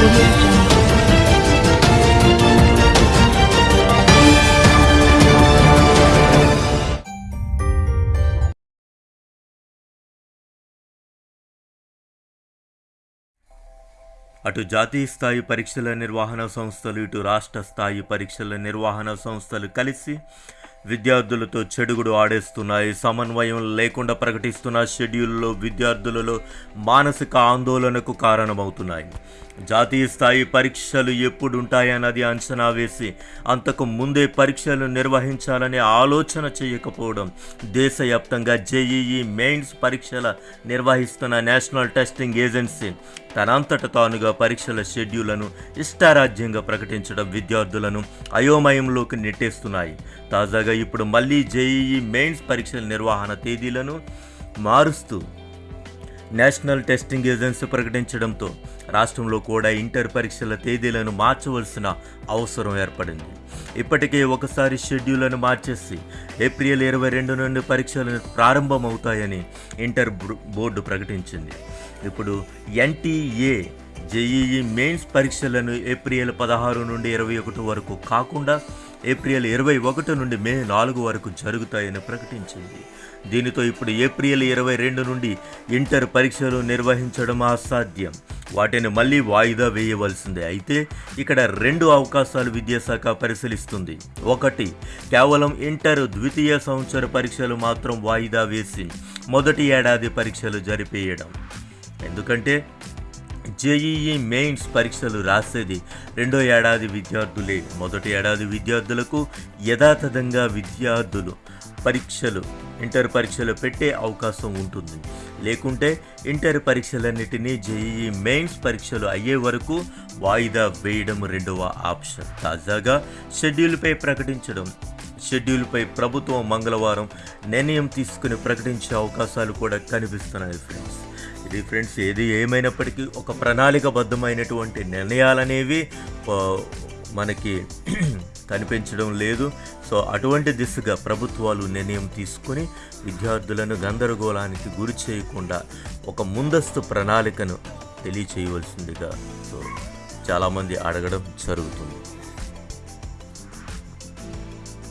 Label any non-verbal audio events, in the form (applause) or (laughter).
అటు జాతీయ స్థాయి పరీక్షల నిర్వహణ సంస్థలు ఇటు రాష్ట్ర స్థాయి పరీక్షల నిర్వహణ సంస్థలు కలిసి విద్యార్థులతో చెడుగుడు ఆడేస్తున్నాయి. సమన్వయం లేకుండా ప్రకటిస్తున్న షెడ్యూల్లో విద్యార్థులలో మానసిక ఆందోళనకు కారణమవుతున్నాయి. జాతీయ స్థాయి పరీక్షలు ఎప్పుడుంటాయన్నది అంచనా వేసి అంతకు ముందే పరీక్షలు నిర్వహించాలనే ఆలోచన చేయకపోవడం దేశవ్యాప్తంగా జేఈఈ మెయిన్స్ పరీక్షల నిర్వహిస్తున్న నేషనల్ టెస్టింగ్ ఏజెన్సీ తనంతట తానుగా పరీక్షల షెడ్యూళ్ళను ఇష్టారాజ్యంగా ప్రకటించడం విద్యార్థులను అయోమయంలోకి నెట్టేస్తున్నాయి. తాజాగా ఇప్పుడు మళ్ళీ జేఈఈ మెయిన్స్ పరీక్షల నిర్వహణ తేదీలను మారుస్తూ నేషనల్ టెస్టింగ్ ఏజెన్సీ ప్రకటించడంతో రాష్ట్రంలో కూడా ఇంటర్ పరీక్షల తేదీలను మార్చవలసిన అవసరం ఏర్పడింది. ఇప్పటికే ఒకసారి షెడ్యూళ్ళను మార్చేసి ఏప్రిల్ ఇరవై రెండు నుండి పరీక్షలు ప్రారంభమవుతాయని ఇంటర్ బోర్డు ప్రకటించింది. ఇప్పుడు ఎన్టీఏ జేఈఈ మెయిన్స్ పరీక్షలను ఏప్రిల్ పదహారు నుండి ఇరవై ఒకటి వరకు కాకుండా ఏప్రిల్ ఇరవై ఒకటి నుండి మే నాలుగు వరకు జరుగుతాయని ప్రకటించింది. దీనితో ఇప్పుడు ఏప్రిల్ ఇరవై రెండు నుండి ఇంటర్ పరీక్షలు నిర్వహించడం అసాధ్యం. వాటిని మళ్ళీ వాయిదా వేయవలసిందే. అయితే ఇక్కడ రెండు అవకాశాలు విద్యాశాఖ పరిశీలిస్తుంది. ఒకటి కేవలం ఇంటర్ ద్వితీయ సంవత్సర పరీక్షలు మాత్రం వాయిదా వేసి మొదటి ఏడాది పరీక్షలు జరిపేయడం. ఎందుకంటే జేఈఈ మెయిన్స్ పరీక్షలు రాసేది రెండో ఏడాది విద్యార్థులే. మొదటి ఏడాది విద్యార్థులకు యథాతథంగా విద్యార్థులు పరీక్షలు ఇంటర్ పరీక్షలు పెట్టే అవకాశం ఉంటుంది. లేకుంటే ఇంటర్ పరీక్షలన్నిటినీ జేఈఈ మెయిన్స్ పరీక్షలు అయ్యే వరకు వాయిదా వేయడం రెండవ ఆప్షన్. తాజాగా షెడ్యూల్పై ప్రకటించడం షెడ్యూల్పై ప్రభుత్వం మంగళవారం నిర్ణయం తీసుకుని ప్రకటించే అవకాశాలు కూడా కనిపిస్తున్నాయి ఫ్రెండ్స్. ఇది ఫ్రెండ్స్ ఏది ఏమైనప్పటికీ ఒక ప్రణాళికబద్ధమైనటువంటి నిర్ణయాలనేవి మనకి (clears throat) కనిపించడం లేదు. సో అటువంటి దిశగా ప్రభుత్వాలు నిర్ణయం తీసుకుని విద్యార్థులను గందరగోళానికి గురి చేయకుండా ఒక ముందస్తు ప్రణాళికను తెలియచేయవలసిందిగా సో చాలామంది అడగడం జరుగుతుంది.